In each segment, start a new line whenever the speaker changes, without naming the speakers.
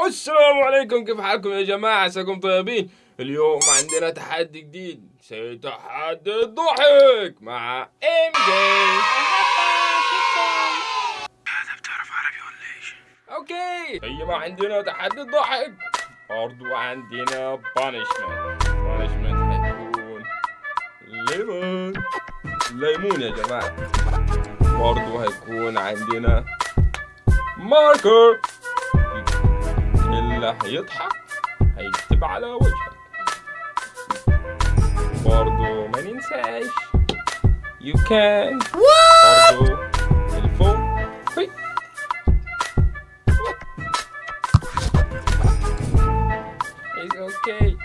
السلام عليكم كيف حالكم يا جماعة؟ عساكم طيبين؟ اليوم عندنا تحدي جديد. زي تحدي الضحك مع ام جي هذا بتعرف عربي ولا إيش؟ أوكي. هي ما عندنا تحدي الضحك برضو عندنا بانشمنت بانشمنت هيكون ليمون. ليمون يا جماعة. برضو هيكون عندنا ماركر اللي هيضحك هيكتب على وجهك. برضو ما ننساش you can. برضو الفوق في It's okay.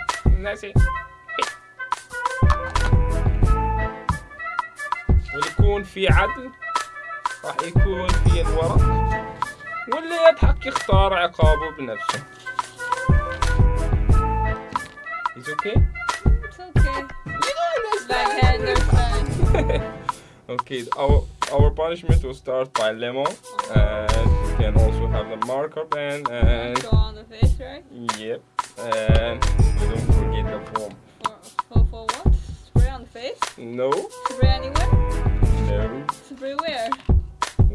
ويكون في عدل راح يكون في الورق. يختار عقابه بنفسه It's okay?
It's okay.
You don't
Like I understand.
okay, our our punishment will start by lemon, and we can also have the marker pen, and
Go on the face, right?
yep, and don't forget the form.
For, for, for what? Spray on the face?
No,
Spray anywhere?
no,
Spray where?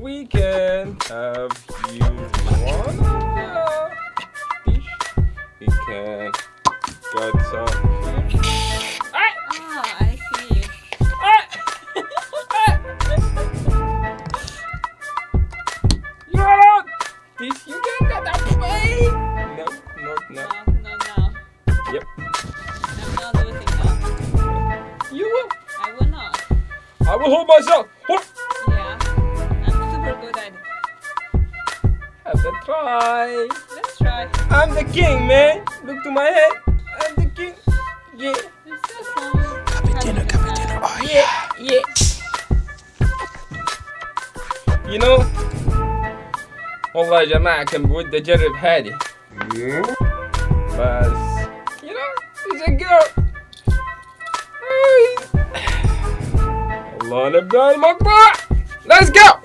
We can have you the dish. We can got some. try.
Let's try.
I'm the king, man. Look to my head. I'm the king. Yeah.
There's still some. Cappuccino, cappuccino.
Yeah. Yeah. You know والله يا جماعة كان بودي أجرب هذه بس you know she's a girl أي. الله نبدأ المقطع let's go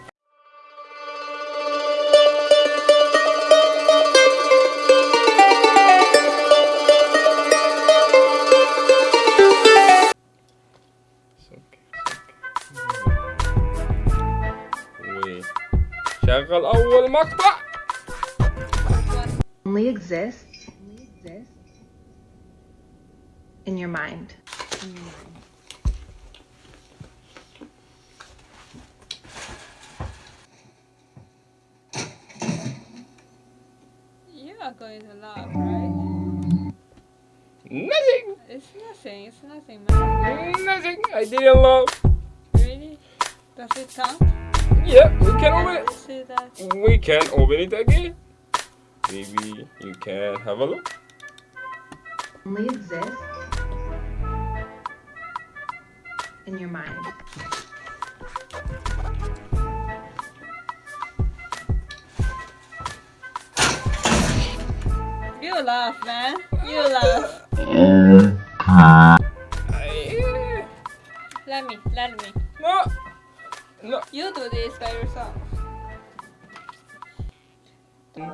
Only exists in your mind.
In your mind. going to laugh, right?
Nothing!
It's nothing, it's nothing.
Nothing! I didn't laugh!
Really? Does it count?
Yeah we can open it
Let's see that.
we can open it again maybe you can have a look
Only exists in your mind.
You laugh, man. You laugh. Let me. Let me.
no no
You do this by yourself. Let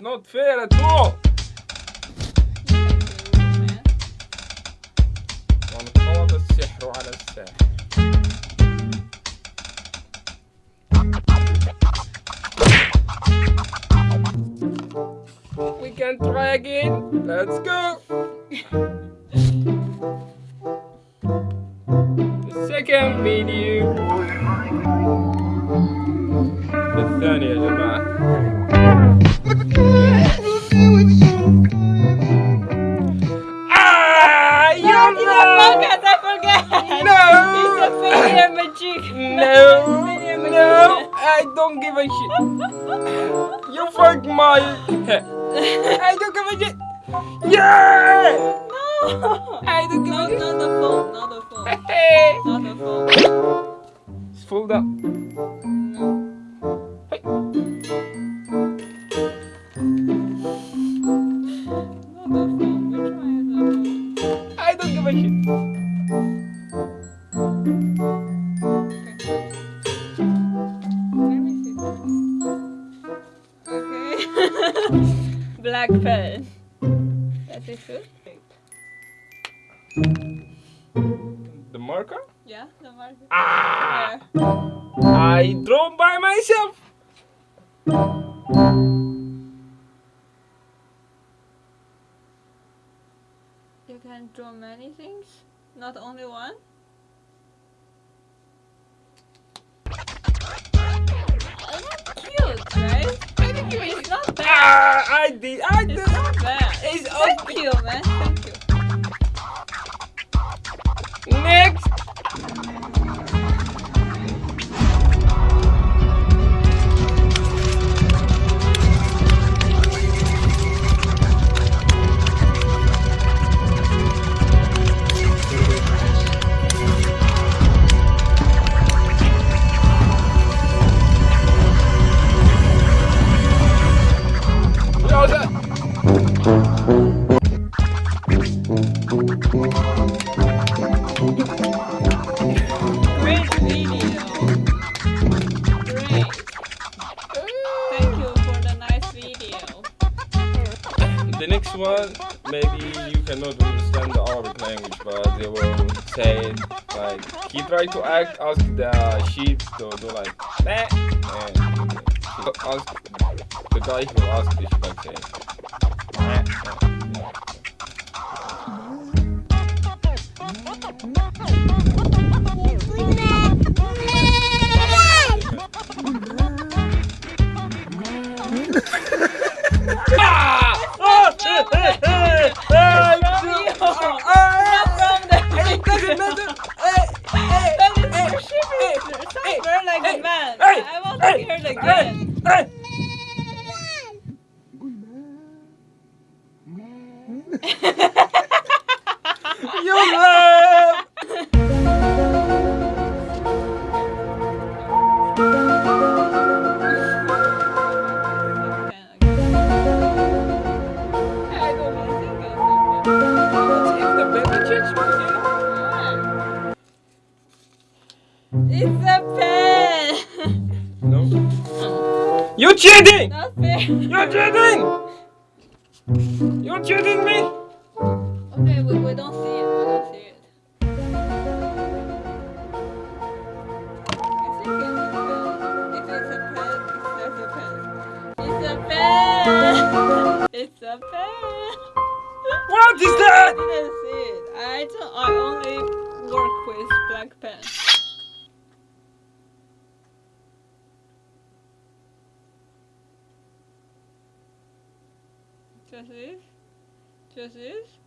not fair at all! We can try again! Let's go! the second video oh, The يا جماعة No, no. I don't give a shit. You fuck my head. I don't give a shit. Yeah!
No.
I don't give
No,
a shit.
not the phone. Not the phone.
Hey.
Not the phone.
It's full up. Ah!
There.
I draw by myself.
You can draw many things, not only one. That's cute, right? It's not bad.
Ah! I did. I did.
It's not bad.
It's
Thank
okay.
you, man. Thank you.
Next. One, maybe you cannot understand the Arabic language, but they will say like he tried to act ask the sheep to do like that, and ask the guy who asked the sheep like saying. "Meh, meh." Ah! Cheating!
Not fair.
You're cheating! You're cheating me!
Okay, we, we don't see it. We don't see it. It's a pen. It's a pen, it's a pen. It's a pen. it's a pen.
What is that?
I didn't see it. I don't. I only work with black pen. Just this. Just this.
Makes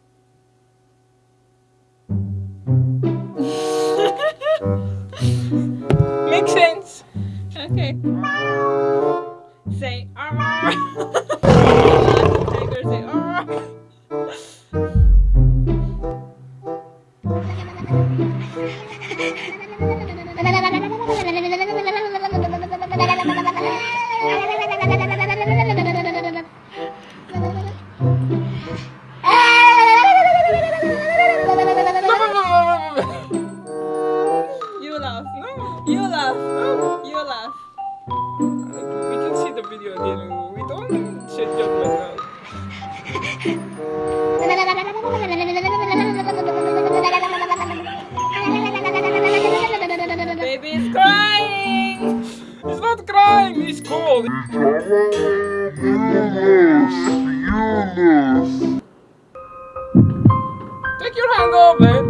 Take your hand off, man.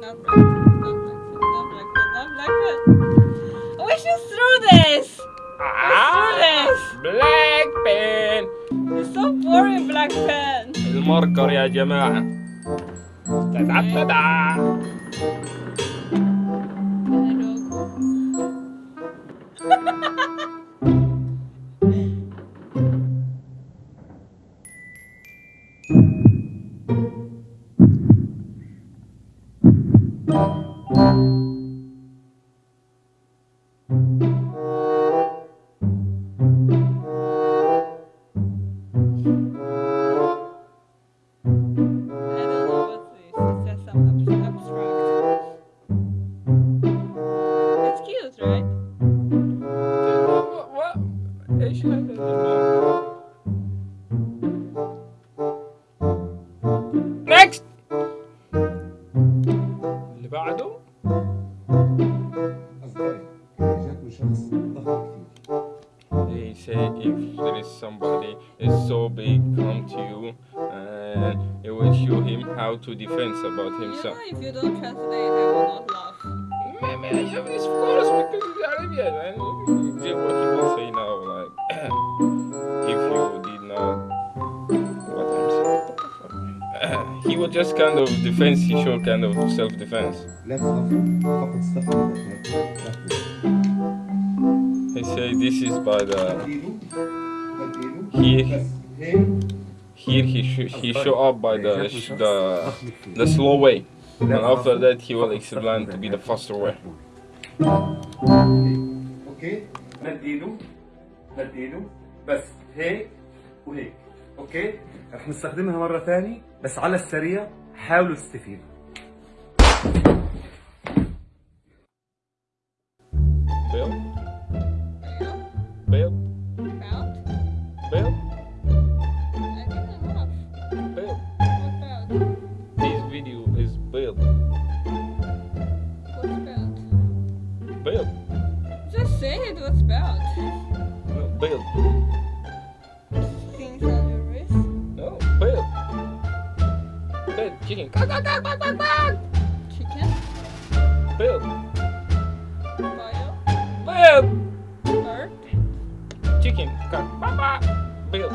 Not black. Not black. Not black. Not black. We should throw this.
Ah, black pen.
It's so boring, black pen.
الماركر يا جماعة. تدا تدا. to defense about himself.
You if you don't translate, I will not laugh.
Man, man, of course, because Arabian, man. What he will say now, like, if you did not, what I'm saying, what the fuck, man. he would just kind of defense, he sure kind of self-defense. He say this is by the...
He...
Here. he sh- he show up by the sh- the the slow way, and after that he will explain to be the faster way.
أوكي مد ايده مد ايده بس هيك وهيك أوكي رح نستخدمها مرة ثانية بس على السريع حاولوا تستفيدوا
chicken, quack, quack, quack, quack, quack, quack.
Chicken?
Bill,
Bio?
Bill,
Bird?
chicken, quack, quack, quack. Bill.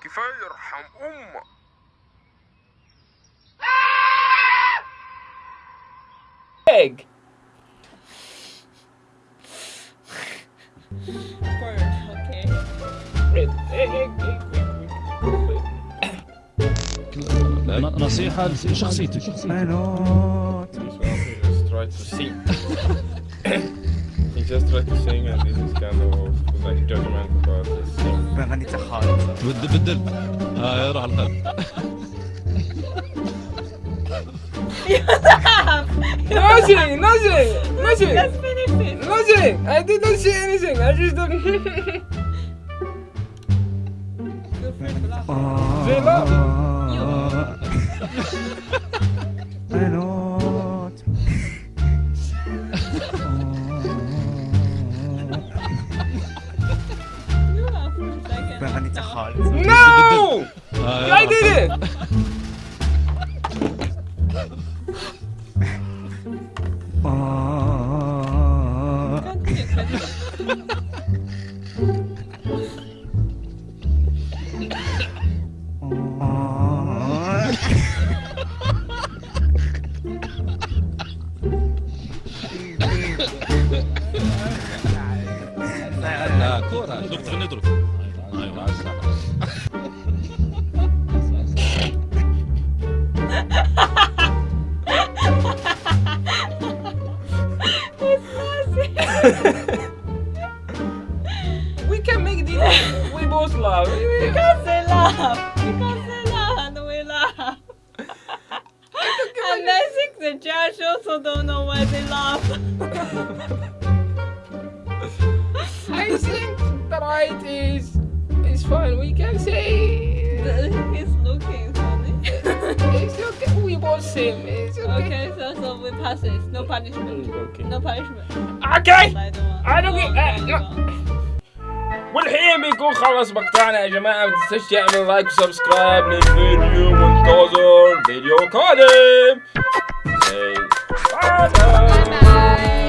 كفاية يرحم أمك Egg.
نصيحة لشخصيتك. بدل راح القلب.
نازي نازي نازي
نازي I didn't say anything. I just don't
I
know.
No!
I did it! same. It's okay.
Okay, so so we pass it. It's no punishment.
Mm, okay.
No punishment.
Okay.
I don't want.
I don't get.
والحين
بيكون خلص مقطعنا يا جماعة ما تنساش تعمل لايك وسبسكرايب للفيديو وانتظر فيديو قادم.
باي باي.